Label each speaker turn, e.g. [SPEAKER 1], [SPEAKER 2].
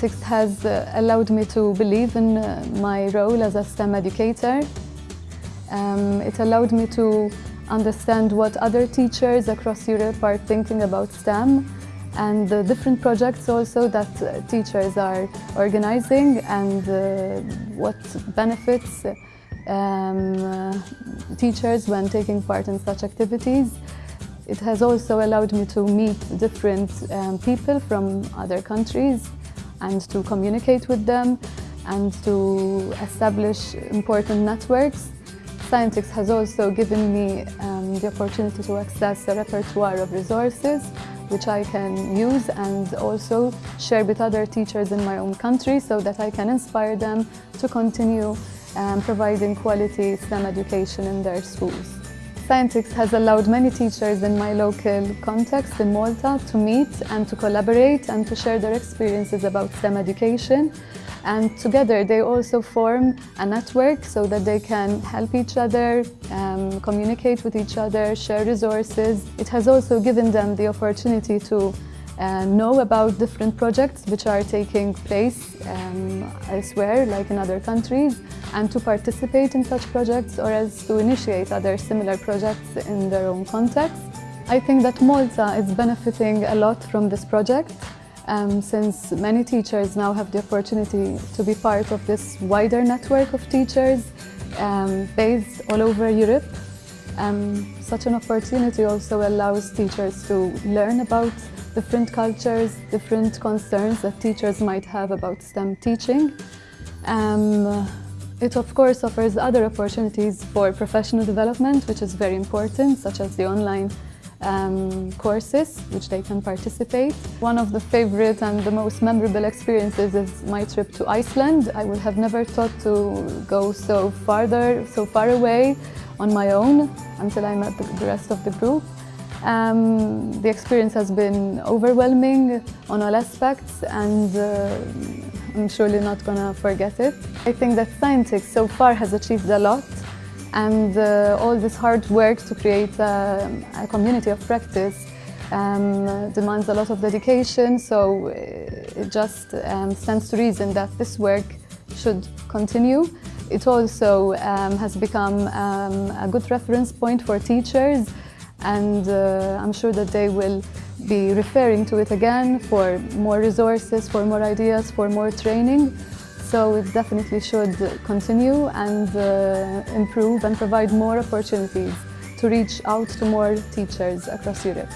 [SPEAKER 1] Scientix has uh, allowed me to believe in uh, my role as a STEM educator. Um, it allowed me to understand what other teachers across Europe are thinking about STEM and the different projects also that uh, teachers are organizing and uh, what benefits um, uh, teachers when taking part in such activities. It has also allowed me to meet different um, people from other countries and to communicate with them and to establish important networks. Scientix has also given me um, the opportunity to access a repertoire of resources which I can use and also share with other teachers in my own country so that I can inspire them to continue um, providing quality STEM education in their schools. Scientix has allowed many teachers in my local context in Malta to meet and to collaborate and to share their experiences about STEM education. And together they also form a network so that they can help each other, um, communicate with each other, share resources. It has also given them the opportunity to uh, know about different projects which are taking place um, elsewhere, like in other countries, and to participate in such projects or else to initiate other similar projects in their own context. I think that Malta is benefiting a lot from this project um, since many teachers now have the opportunity to be part of this wider network of teachers um, based all over Europe. Um, such an opportunity also allows teachers to learn about different cultures, different concerns that teachers might have about STEM teaching. Um, it of course offers other opportunities for professional development, which is very important, such as the online um, courses which they can participate. One of the favorite and the most memorable experiences is my trip to Iceland. I would have never thought to go so farther, so far away on my own until I met the, the rest of the group. Um, the experience has been overwhelming on all aspects and uh, I'm surely not going to forget it. I think that Scientix so far has achieved a lot and uh, all this hard work to create a, a community of practice um, demands a lot of dedication so it just um, stands to reason that this work should continue. It also um, has become um, a good reference point for teachers and uh, I'm sure that they will be referring to it again for more resources, for more ideas, for more training. So it definitely should continue and uh, improve and provide more opportunities to reach out to more teachers across Europe.